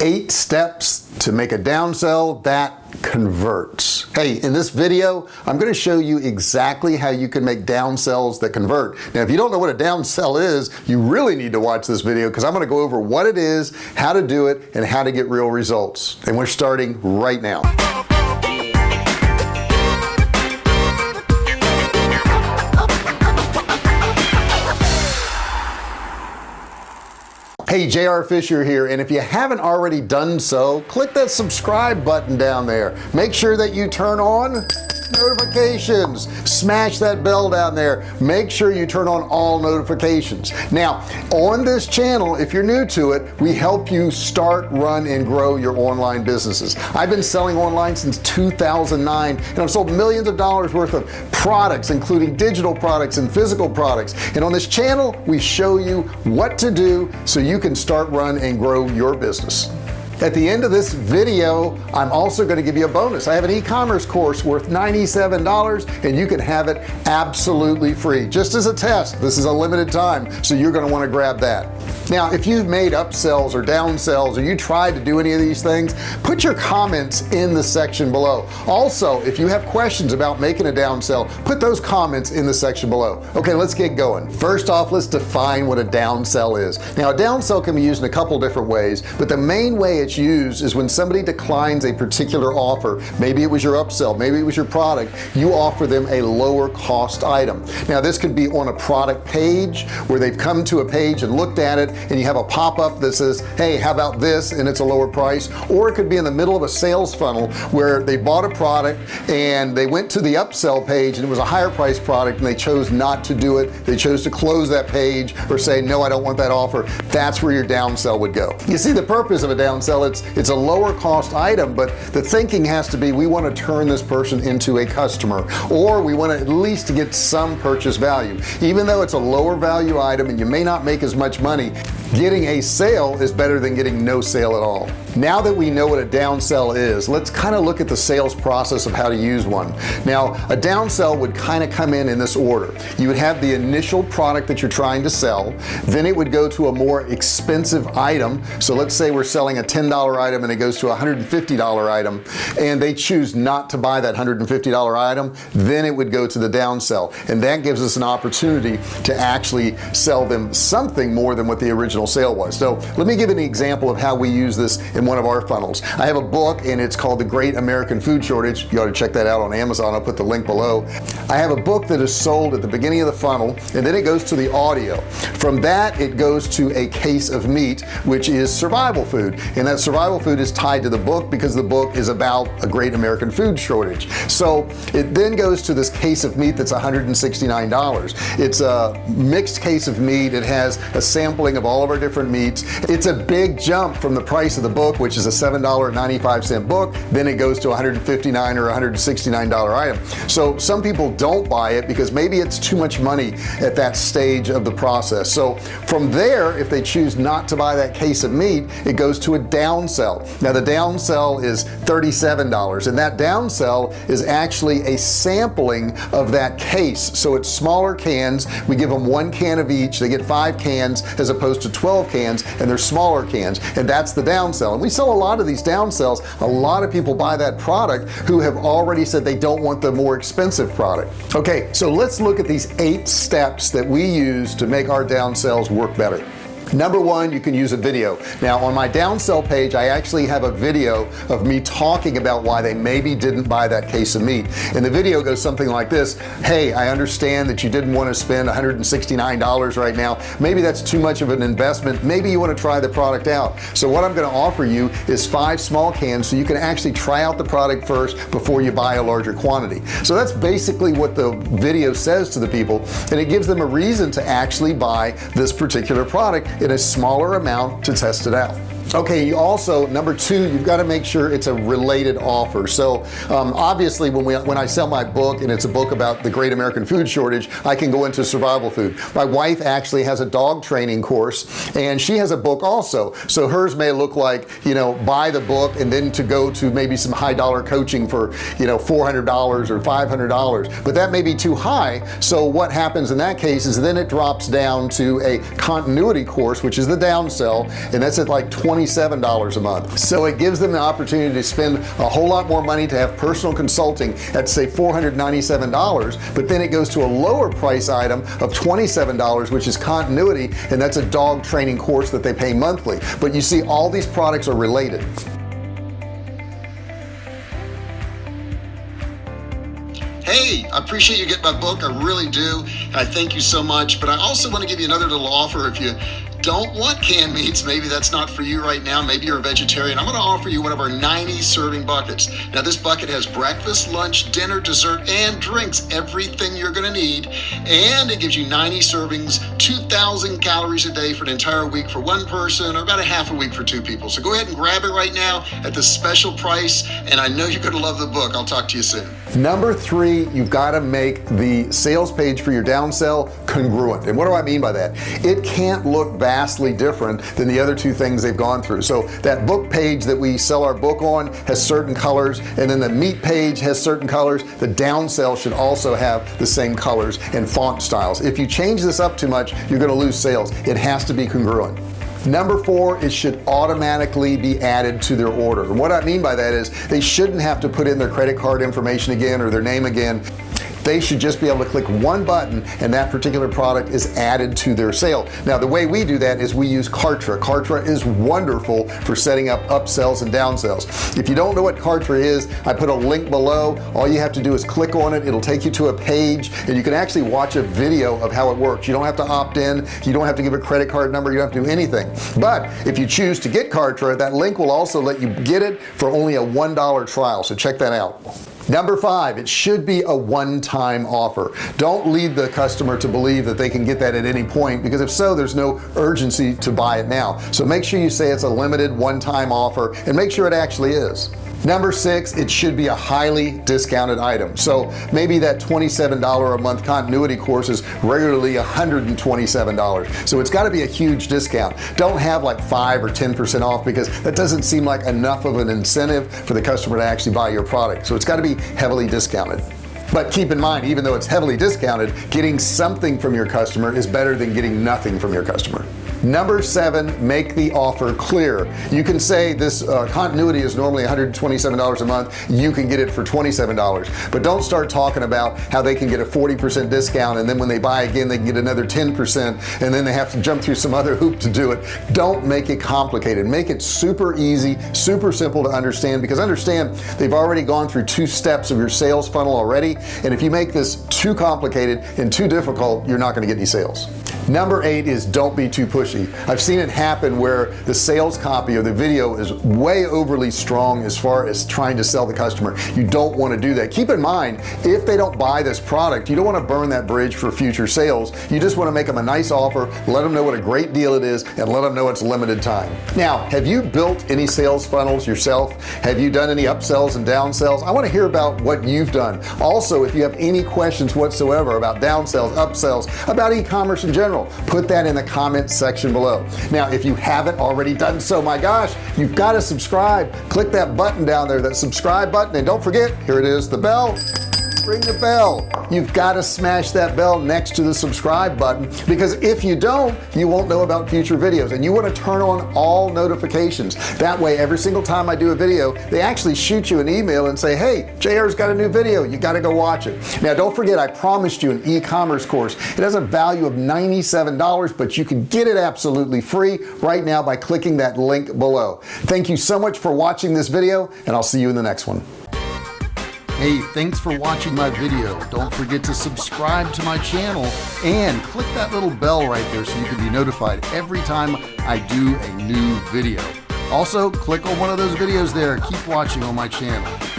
eight steps to make a downsell that converts. Hey in this video I'm going to show you exactly how you can make downsells that convert. Now if you don't know what a downsell is you really need to watch this video because I'm going to go over what it is how to do it and how to get real results. And we're starting right now hey JR Fisher here and if you haven't already done so click that subscribe button down there. Make sure that you turn on notifications. Smash that bell down there. Make sure you turn on all notifications. Now on this channel if you're new to it we help you start run and grow your online businesses. I've been selling online since 2009 and I've sold millions of dollars worth of products including digital products and physical products. And on this channel we show you what to do so you can start run and grow your business at the end of this video I'm also going to give you a bonus. I have an e-commerce course worth $97 and you can have it absolutely free. Just as a test this is a limited time so you're going to want to grab that now if you've made upsells or downsells or you tried to do any of these things put your comments in the section below. Also if you have questions about making a downsell put those comments in the section below. Okay let's get going. First off let's define what a downsell is. Now a downsell can be used in a couple different ways but the main way it's used is when somebody declines a particular offer. Maybe it was your upsell maybe it was your product. You offer them a lower cost item. Now this could be on a product page where they've come to a page and looked at it and you have a pop-up that says hey how about this? and it's a lower price. Or it could be in the middle of a sales funnel where they bought a product and they went to the upsell page and it was a higher price product and they chose not to do it. They chose to close that page or say no I don't want that offer. That's where your downsell would go. You see the purpose of a downsell it's it's a lower cost item but the thinking has to be we want to turn this person into a customer or we want to at least get some purchase value. Even though it's a lower value item and you may not make as much money yeah getting a sale is better than getting no sale at all. Now that we know what a downsell is let's kind of look at the sales process of how to use one. Now a downsell would kind of come in in this order. You would have the initial product that you're trying to sell then it would go to a more expensive item. So let's say we're selling a $10 item and it goes to a $150 item and they choose not to buy that $150 item then it would go to the downsell and that gives us an opportunity to actually sell them something more than what the original sale was. So let me give an example of how we use this in one of our funnels. I have a book and it's called the great American food shortage. You ought to check that out on Amazon. I'll put the link below. I have a book that is sold at the beginning of the funnel and then it goes to the audio. From that it goes to a case of meat which is survival food. And that survival food is tied to the book because the book is about a great American food shortage. So it then goes to this case of meat that's $169 it's a mixed case of meat. It has a sampling of all of our different meats. It's a big jump from the price of the book which is a seven dollar 95 cent book. Then it goes to 159 or 169 dollar item. So some people don't buy it because maybe it's too much money at that stage of the process. So from there if they choose not to buy that case of meat it goes to a downsell now the downsell is $37 and that downsell is actually a sampling of that case. So it's smaller cans. We give them one can of each. They get five cans as opposed to 12 cans and they're smaller cans and that's the downsell and we sell a lot of these downsells a lot of people buy that product who have already said they don't want the more expensive product. Okay so let's look at these eight steps that we use to make our downsells work better number one you can use a video. Now on my downsell page I actually have a video of me talking about why they maybe didn't buy that case of meat. And the video goes something like this. Hey I understand that you didn't want to spend $169 right now. Maybe that's too much of an investment. Maybe you want to try the product out. So what I'm going to offer you is five small cans so you can actually try out the product first before you buy a larger quantity. So that's basically what the video says to the people and it gives them a reason to actually buy this particular product in a smaller amount to test it out okay you also number two you've got to make sure it's a related offer. So um, obviously when we when I sell my book and it's a book about the great American food shortage I can go into survival food. My wife actually has a dog training course and she has a book also. So hers may look like you know buy the book and then to go to maybe some high dollar coaching for you know $400 or $500 but that may be too high. So what happens in that case is then it drops down to a continuity course which is the downsell and that's at like 20 $27 a month. So it gives them the opportunity to spend a whole lot more money to have personal consulting at say $497 but then it goes to a lower price item of $27 which is continuity and that's a dog training course that they pay monthly. But you see all these products are related. Hey I appreciate you getting my book. I really do. I thank you so much. But I also want to give you another little offer if you don't want canned meats. Maybe that's not for you right now. Maybe you're a vegetarian. I'm going to offer you one of our 90 serving buckets. Now this bucket has breakfast lunch dinner dessert and drinks everything you're going to need. And it gives you 90 servings 2,000 calories a day for an entire week for one person or about a half a week for two people. So go ahead and grab it right now at the special price and I know you're going to love the book. I'll talk to you soon number three you've got to make the sales page for your down sell congruent. And what do I mean by that? It can't look vastly different than the other two things they've gone through. So that book page that we sell our book on has certain colors and then the meat page has certain colors. The down sell should also have the same colors and font styles. If you change this up too much you're going to lose sales. It has to be congruent number four it should automatically be added to their order. And what I mean by that is they shouldn't have to put in their credit card information again or their name again they should just be able to click one button and that particular product is added to their sale. Now the way we do that is we use Kartra. Kartra is wonderful for setting up upsells and downsells. If you don't know what Kartra is I put a link below. All you have to do is click on it. It'll take you to a page and you can actually watch a video of how it works. You don't have to opt in. You don't have to give a credit card number. You don't have to do anything. But if you choose to get Kartra that link will also let you get it for only a one dollar trial. So check that out number five it should be a one-time offer. Don't lead the customer to believe that they can get that at any point because if so there's no urgency to buy it now. So make sure you say it's a limited one-time offer and make sure it actually is number six it should be a highly discounted item. So maybe that $27 a month continuity course is regularly $127 so it's got to be a huge discount. Don't have like five or ten percent off because that doesn't seem like enough of an incentive for the customer to actually buy your product. So it's got to be heavily discounted. But keep in mind even though it's heavily discounted getting something from your customer is better than getting nothing from your customer number seven make the offer clear. You can say this uh, continuity is normally $127 a month. You can get it for $27 but don't start talking about how they can get a 40% discount and then when they buy again they can get another 10% and then they have to jump through some other hoop to do it. Don't make it complicated. Make it super easy super simple to understand because understand they've already gone through two steps of your sales funnel already and if you make this too complicated and too difficult you're not going to get any sales number eight is don't be too pushy. I've seen it happen where the sales copy or the video is way overly strong as far as trying to sell the customer. You don't want to do that. Keep in mind if they don't buy this product you don't want to burn that bridge for future sales. You just want to make them a nice offer let them know what a great deal it is and let them know it's limited time. Now have you built any sales funnels yourself? Have you done any upsells and downsells? I want to hear about what you've done. Also if you have any questions whatsoever about downsells upsells about e-commerce in general put that in the comment section below. Now if you haven't already done so my gosh you've got to subscribe. Click that button down there that subscribe button and don't forget here it is the bell. Ring the bell you've got to smash that bell next to the subscribe button because if you don't you won't know about future videos and you want to turn on all notifications. That way every single time I do a video they actually shoot you an email and say hey JR's got a new video. You got to go watch it. Now don't forget I promised you an e-commerce course. It has a value of $97 but you can get it absolutely free right now by clicking that link below. Thank you so much for watching this video and I'll see you in the next one hey thanks for watching my video. Don't forget to subscribe to my channel and click that little bell right there so you can be notified every time I do a new video. Also click on one of those videos there. Keep watching on my channel